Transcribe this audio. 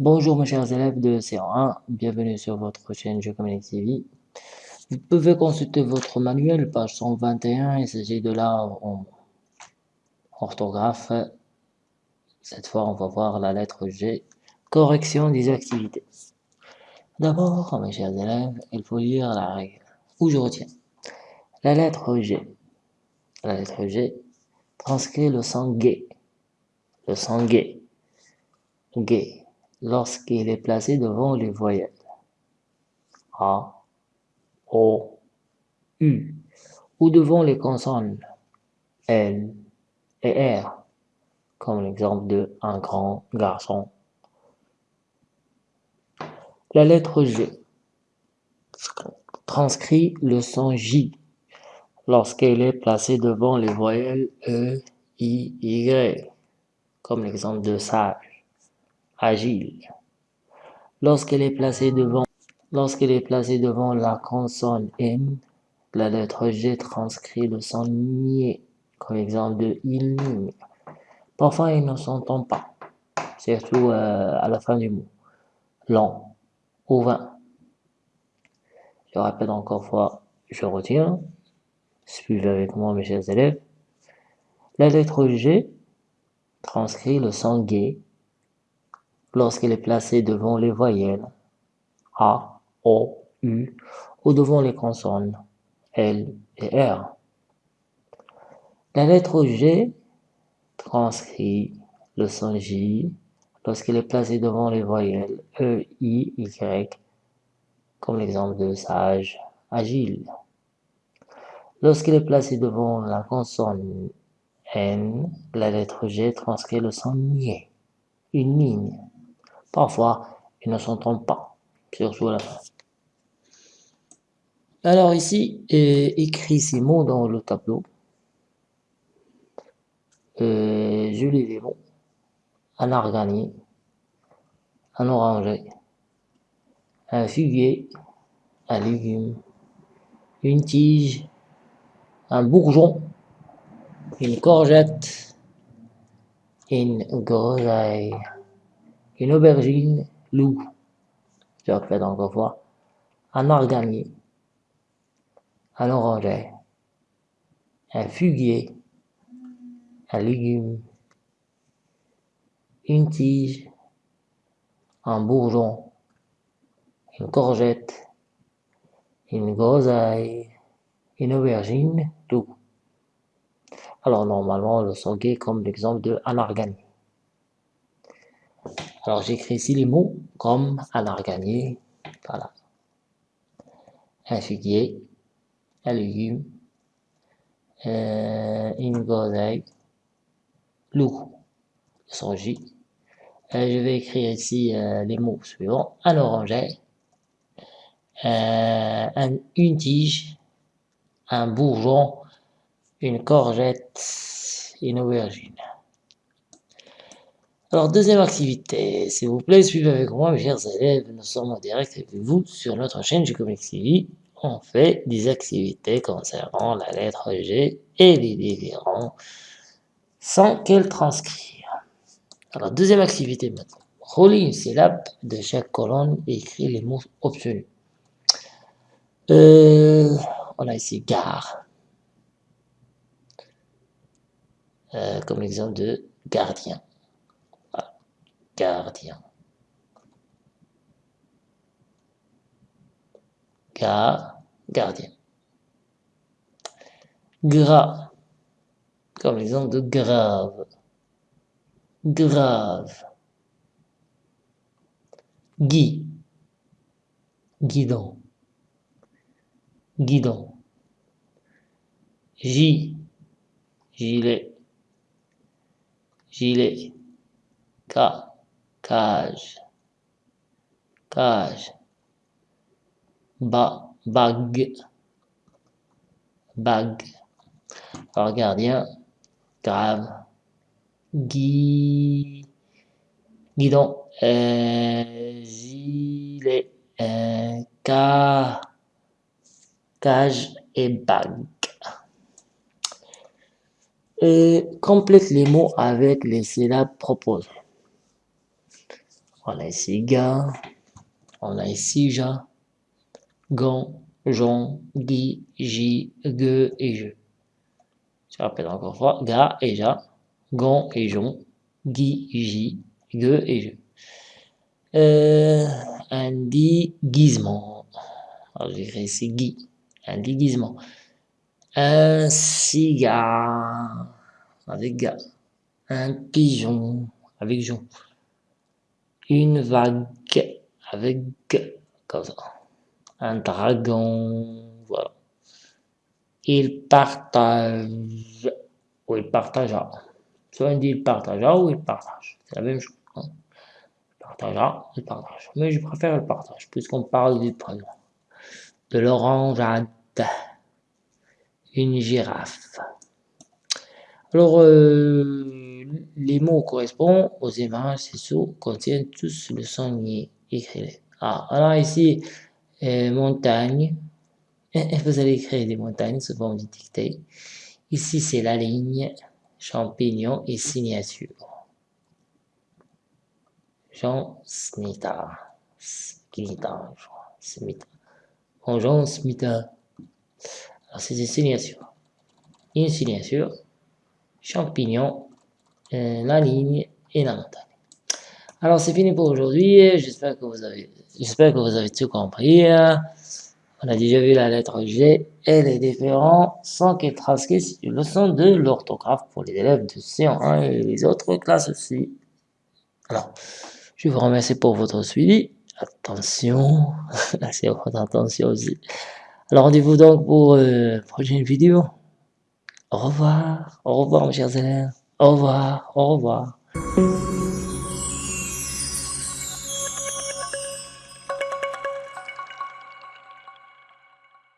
Bonjour mes chers élèves de C1, bienvenue sur votre chaîne Je Communique TV. Vous pouvez consulter votre manuel, page 121, il s'agit de là en orthographe. Cette fois, on va voir la lettre G, correction des activités. D'abord, mes chers élèves, il faut lire la règle. Où je retiens La lettre G. La lettre G transcrit le son gay. Le son gay. Gay. Lorsqu'il est placé devant les voyelles. A, O, U. Ou devant les consonnes L et R. Comme l'exemple de un grand garçon. La lettre G transcrit le son J lorsqu'elle est placée devant les voyelles E, I, Y, comme l'exemple de sage, agile. Lorsqu'elle est placée devant lorsqu'elle est placée devant la consonne N, la lettre G transcrit le son nié, comme l'exemple de il Parfois, il ne s'entend pas, surtout euh, à la fin du mot. Long ou vin. Je répète encore fois, je retiens. Suivez avec moi mes chers élèves. La lettre G transcrit le son gay lorsqu'elle est placée devant les voyelles A, O, U ou devant les consonnes L et R. La lettre G transcrit le son J lorsqu'elle est placée devant les voyelles E, I, Y comme l'exemple de sage, agile. Lorsqu'il est placé devant la consonne N, la lettre G transcrit le son nié, une ligne. Parfois, il ne s'entend pas, surtout à la fin. Alors ici, écrit ces mots dans le tableau. Euh, je les. Un arganier, un oranger, un figuier, un légume, une tige, un bourgeon, une courgette, une groseille, une aubergine, loup, je répète encore fois, un arganier, un oranger, un figuier, un légume, une tige, un bourgeon, une courgette, une groseille, une aubergine, tout. Alors normalement, le sanguet comme l'exemple de alarganie. Alors j'écris ici les mots comme alarganie, voilà. Un figuier, un légume, euh, une groseille, loup. Euh, je vais écrire ici euh, les mots suivants. Un oranger, euh, une tige, un bourgeon, une courgette, une aubergine. Alors, deuxième activité, s'il vous plaît, suivez avec moi, mes chers élèves, nous sommes en direct avec vous sur notre chaîne G-Comics TV. On fait des activités concernant la lettre G et les différents sans qu'elle transcrire. Alors, deuxième activité maintenant. Relis une syllabe de chaque colonne et écris les mots obtenus. Euh, on a ici gare. Euh, comme l'exemple de gardien. Gardien. Gare, gardien. Gras. Comme l'exemple de grave. Grave. Guy. Guidon guidon. J, gilet, gilet. K, cage, cage. Ba, bague, bague. Alors, grave, gui, guidon, euh, gilet, euh, cage et bague. Et complète les mots avec les syllabes proposées. On a ici ga, on a ici ja, gon, jon, gui, ji, ge et je. Je répète encore une fois, ga et ja, gon et jon, gui, ji, ge et je. Euh, un déguisement. Alors j'écris ici gui, un déguisement. Un cigare avec ga. Un pigeon avec jon. Une vague avec. Un dragon, voilà. Il partage, ou il partagea. Soit on dit il partagea ou il partage. C'est la même chose. Hein. Il il partage. Mais je préfère le partage, puisqu'on parle du prénom. De l'orangeade. Une girafe. Alors, euh, les mots correspondent aux images, sous contiennent tous le son écrit. Ah, alors ici, euh, montagne. Vous allez écrire des montagnes souvent du dicté. Ici, c'est la ligne, champignon et signature. Jean Smita. Smita, Smita. Jean Smita. Alors, c'est une signature. Une signature, champignon, la ligne et la montagne. Alors, c'est fini pour aujourd'hui. J'espère que vous avez, j'espère que vous avez tout compris. On a déjà vu la lettre G et les différents sons qui transcrivent une leçon de l'orthographe pour les élèves de C1 et les autres classes aussi. Alors, je vous remercie pour votre suivi. Attention, à votre attention aussi. Alors, rendez-vous donc pour euh, une prochaine vidéo. Au revoir, au revoir mes chers élèves. Au revoir, au revoir.